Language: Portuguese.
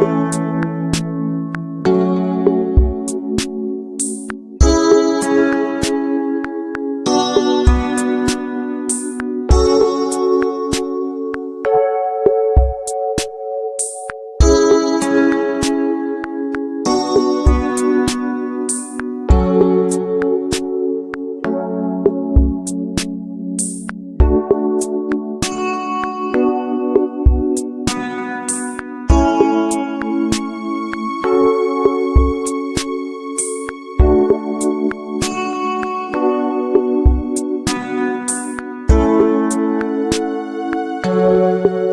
Música Música